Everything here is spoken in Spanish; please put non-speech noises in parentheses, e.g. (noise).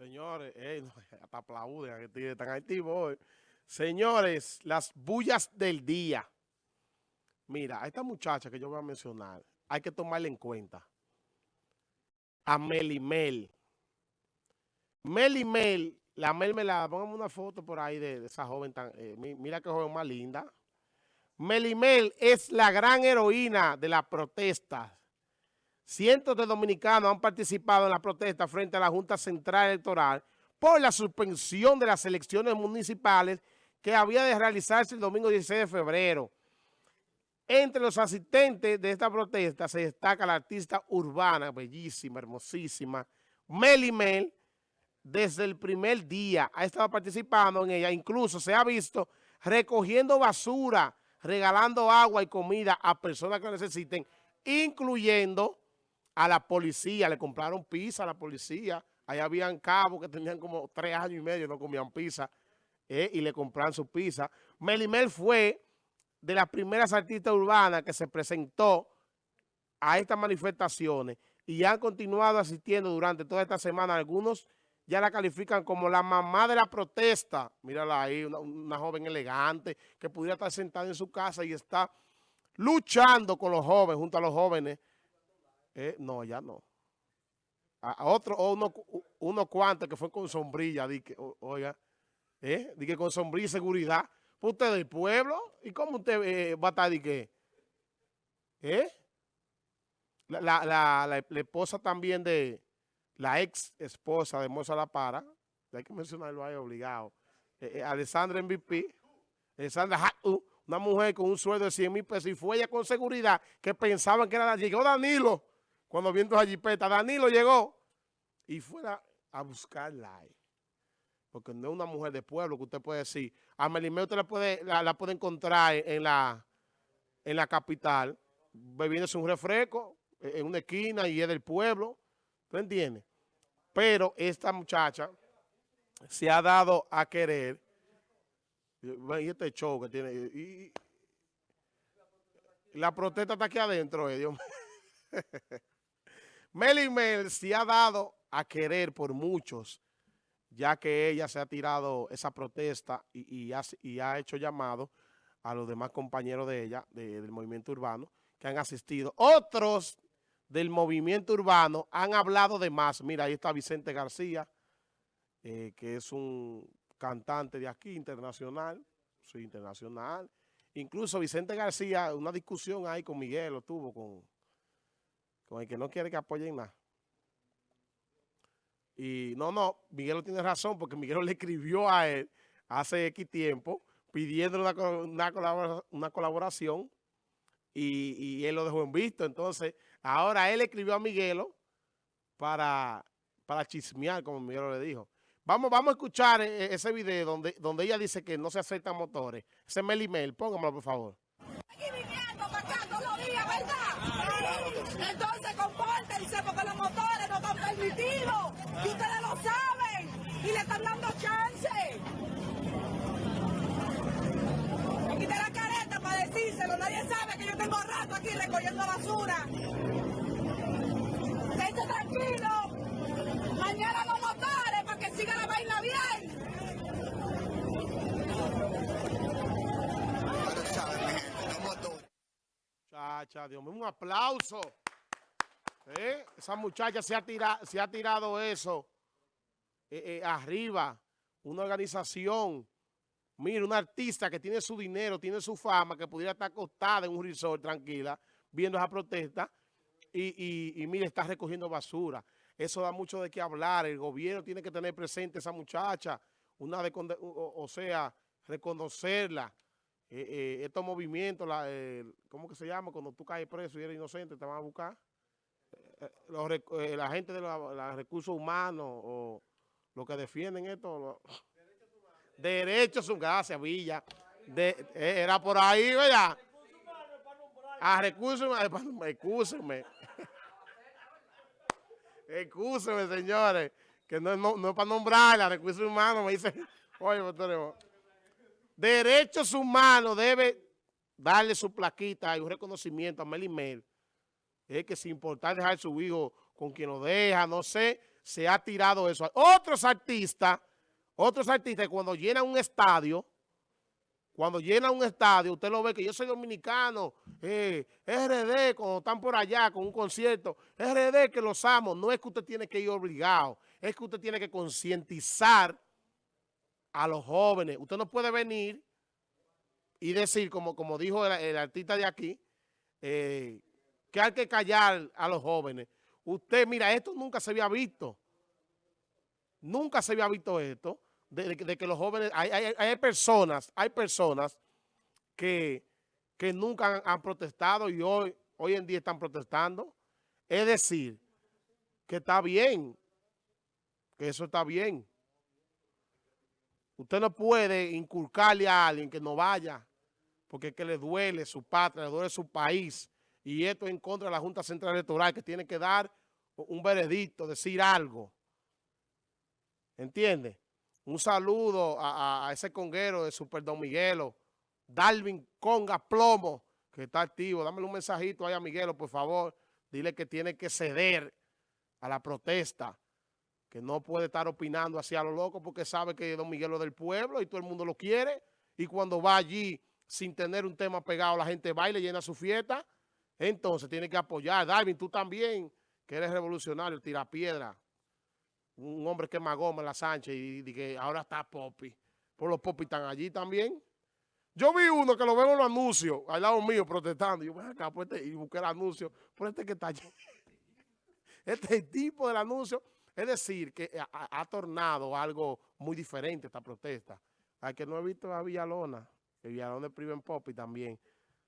Señores, eh, (laughs) hasta aplauden, que están activos Señores, las bullas del día. Mira, a esta muchacha que yo voy a mencionar, hay que tomarla en cuenta. A Melimel. Melimel, la Mel me la, pongamos una foto por ahí de, esa joven tan, eh, mira qué joven más linda. Melimel es la gran heroína de las protestas Cientos de dominicanos han participado en la protesta frente a la Junta Central Electoral por la suspensión de las elecciones municipales que había de realizarse el domingo 16 de febrero. Entre los asistentes de esta protesta se destaca la artista urbana, bellísima, hermosísima, Meli Mel, desde el primer día ha estado participando en ella, incluso se ha visto recogiendo basura, regalando agua y comida a personas que lo necesiten, incluyendo a la policía, le compraron pizza a la policía. Ahí habían cabos que tenían como tres años y medio, no comían pizza, eh, y le compraron su pizza. Melimel fue de las primeras artistas urbanas que se presentó a estas manifestaciones y han continuado asistiendo durante toda esta semana. Algunos ya la califican como la mamá de la protesta. Mírala ahí, una, una joven elegante que pudiera estar sentada en su casa y está luchando con los jóvenes, junto a los jóvenes, eh, no, ya no. A, otro, o uno, uno cuantos que fue con sombrilla, di que, oiga, eh, di que con sombrilla y seguridad. Pues usted del pueblo, ¿y cómo usted eh, va a estar de qué? ¿Eh? La, la, la, la, esposa también de, la ex esposa de Moza La Para, hay que mencionarlo ahí obligado, eh, Alessandra MVP, Alessandra una mujer con un sueldo de 100 mil pesos y fue ella con seguridad que pensaban que era, llegó Danilo, cuando viendo a jipeta, Danilo llegó y fuera a buscarla. Porque no es una mujer de pueblo que usted puede decir. A Melimé usted la puede, la, puede encontrar en la, en la capital, bebiéndose un refresco en una esquina y es del pueblo. ¿Tú entiendes? Pero esta muchacha se ha dado a querer. Y este show que tiene. Y, la protesta está aquí adentro, eh, Dios mío. (laughs) Meli Mel se ha dado a querer por muchos, ya que ella se ha tirado esa protesta y, ha, hecho llamado a los demás compañeros de ella, del movimiento urbano, que han asistido. Otros del movimiento urbano han hablado de más. Mira, ahí está Vicente García, eh, que es un cantante de aquí, internacional, sí, internacional. Incluso Vicente García, una discusión ahí con Miguel, lo tuvo con con el que no quiere que apoyen nada. Y no, no, Miguel tiene razón porque Miguel le escribió a él hace X tiempo pidiendo una, una, colaboración y, él lo dejó en visto. Entonces, ahora él escribió a Miguelo para, para chismear, como Miguel le dijo. Vamos, vamos a escuchar e, e, ese video donde, donde ella dice que no se aceptan motores. Ese mail email, póngamelo por favor. porque los motores no están permitidos. Y ustedes lo saben. Y le están dando chance. Me quité la careta Nadie sabe que yo tengo rato aquí recogiendo basura. Esté tranquilo. Mañana los motores para que siga la vaina bien. Chacha, Dios mío, un aplauso. ¿Eh? Esa muchacha se ha, tirado, se ha tirado eso eh, eh, arriba. Una organización. Mira, una artista que tiene su dinero, tiene su fama, que pudiera estar acostada en un resort tranquila, viendo esa protesta, y, y, mira, está recogiendo basura. Eso da mucho de qué hablar. El gobierno tiene que tener presente a esa muchacha, una de, o, sea, reconocerla. estos movimientos, la, ¿cómo que se llama? Cuando tú caes preso y eres inocente, te van a buscar. Eh, la gente de los recursos humanos o los que defienden esto. Derechos humanos. Gracias, Villa. De, eh, era por ahí, ¿verdad? A recursos humanos. Excúsenme. (laughs) Excúsenme, señores. Que no, no, no es para nombrarla, recursos humanos. Me dicen, oye, doctor, derechos humanos debe darle su plaquita y un reconocimiento a Mel es que sin importar dejar su hijo con quien lo deja, no sé, se ha tirado eso. Otros artistas, otros artistas cuando llenan un estadio, cuando llenan un estadio, usted lo ve que yo soy dominicano, eh, RD, cuando están por allá con un concierto, RD que los amo, no es que usted tiene que ir obligado, es que usted tiene que concientizar a los jóvenes. Usted no puede venir y decir, como, como dijo el, artista de aquí, eh, que hay que callar a los jóvenes. Usted, mira, esto nunca se había visto. Nunca se había visto esto, de, que los jóvenes, hay, personas, hay personas que, que nunca han, protestado y hoy, hoy en día están protestando. Es decir, que está bien, que eso está bien. Usted no puede inculcarle a alguien que no vaya porque es que le duele su patria, le duele su país, y esto es en contra de la Junta Central Electoral, que tiene que dar un veredicto, decir algo. ¿Entiende? Un saludo a, ese conguero de Super Don Miguelo, Darwin Conga Plomo, que está activo. Dámele un mensajito ahí a Miguelo, por favor. Dile que tiene que ceder a la protesta, que no puede estar opinando hacia lo loco porque sabe que Don Miguelo es del pueblo y todo el mundo lo quiere. Y cuando va allí sin tener un tema pegado, la gente baila y llena su fiesta, entonces tiene que apoyar. Darwin, tú también, que eres revolucionario, tira piedra, un hombre que magoma en la Sánchez y, que ahora está Poppy. Por los Poppy están allí también. Yo vi uno que lo veo en los anuncios, al lado mío, protestando. Yo voy acá pues este, y busqué el anuncio, por este que está allí. (laughs) Este tipo del anuncio, es decir, que ha, tornado algo muy diferente esta protesta. Al que no he visto a Villalona, el Villalón de Priven Poppy también.